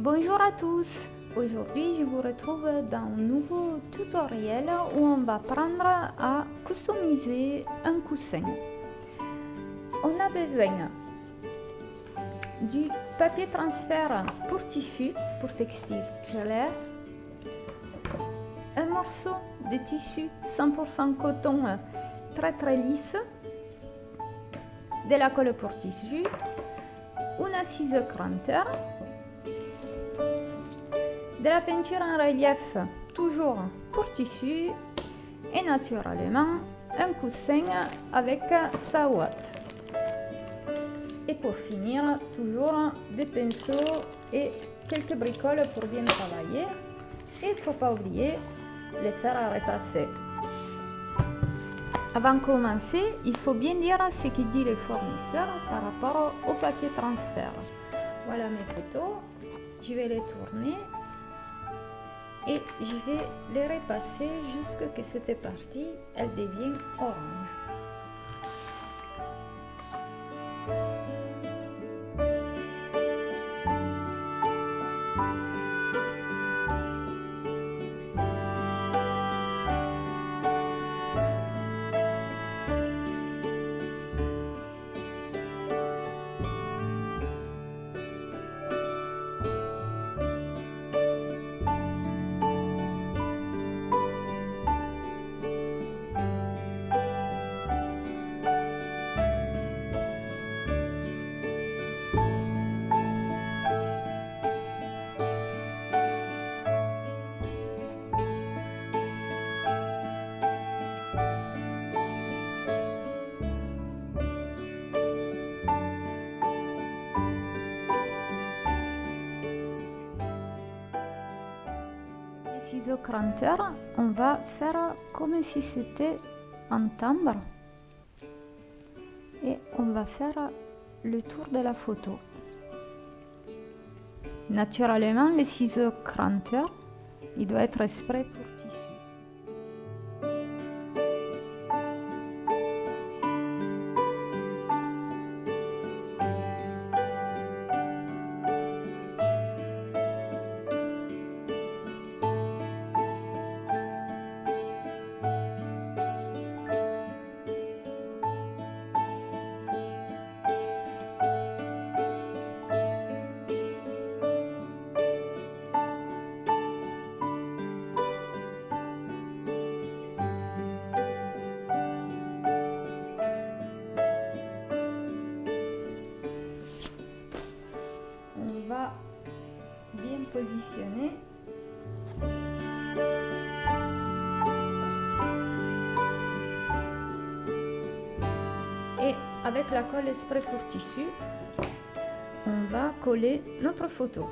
Bonjour à tous. Aujourd'hui je vous retrouve dans un nouveau tutoriel où on va apprendre à customiser un coussin. On a besoin du papier transfert pour tissu, pour textile clair, un morceau de tissu 100% coton très très lisse, de la colle pour tissu, une assise cranteur, de la peinture en relief toujours pour tissu et naturellement un coussin avec sa ouate. Et pour finir, toujours des pinceaux et quelques bricoles pour bien travailler. Et il ne faut pas oublier les faire à repasser. Avant de commencer, il faut bien lire ce que dit le fournisseur par rapport au papier transfert. Voilà mes photos. Je vais les tourner et je vais les repasser jusqu'à ce que cette partie elle devienne orange. Ciseaux cranteur, on va faire comme si c'était un timbre et on va faire le tour de la photo. Naturellement, les ciseaux cranteur, il doit être exprès pour Et avec la colle exprès pour tissu, on va coller notre photo.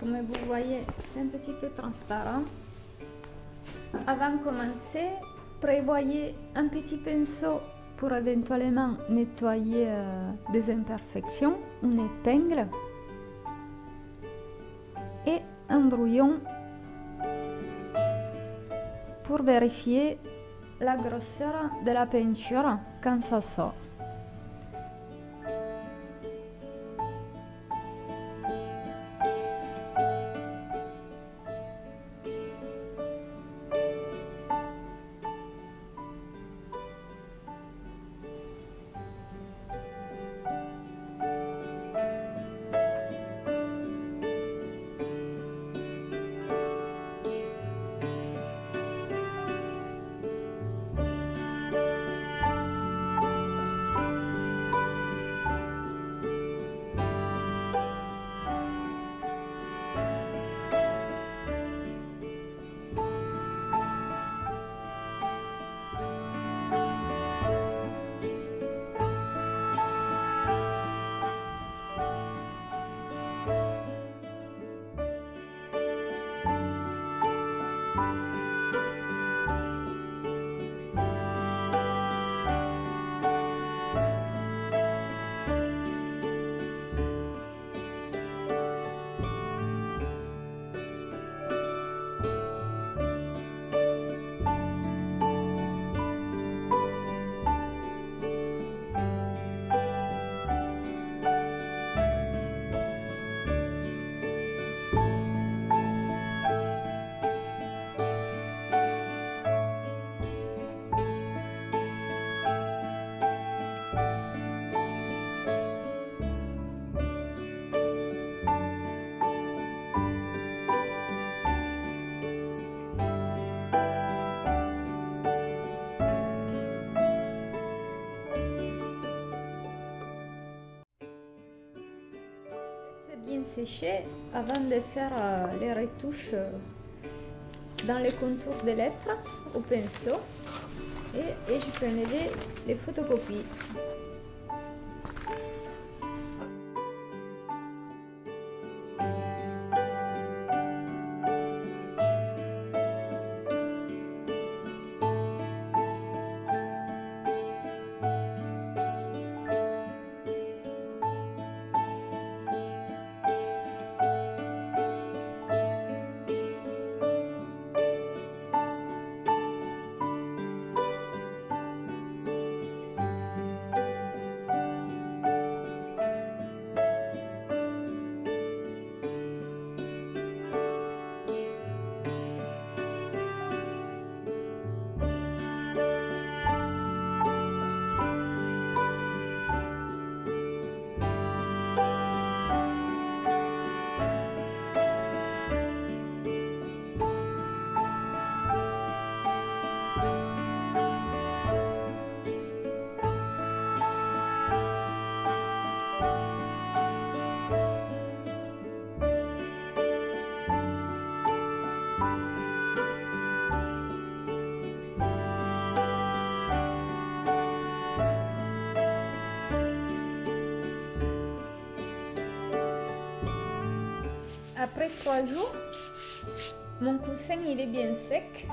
Comme vous voyez, c'est un petit peu transparent. Avant de commencer, prévoyez un petit pinceau pour éventuellement nettoyer euh, des imperfections, une épingle et un brouillon pour vérifier la grosseur de la peinture quand ça sort. Sécher avant de faire euh, les retouches euh, dans les contours des lettres au pinceau et, et je peux enlever les photocopies. Après trois jours, mon coussin il est bien sec.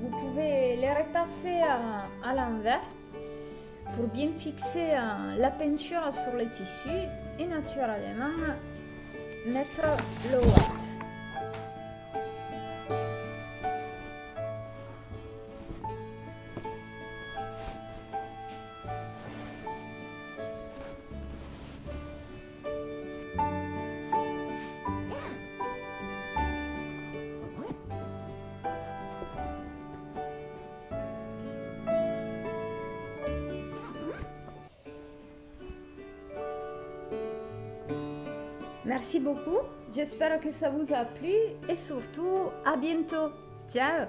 Vous pouvez les repasser à, à l'envers pour bien fixer euh, la peinture sur le tissu et naturellement mettre le watt. Merci beaucoup, j'espère que ça vous a plu et surtout à bientôt. Ciao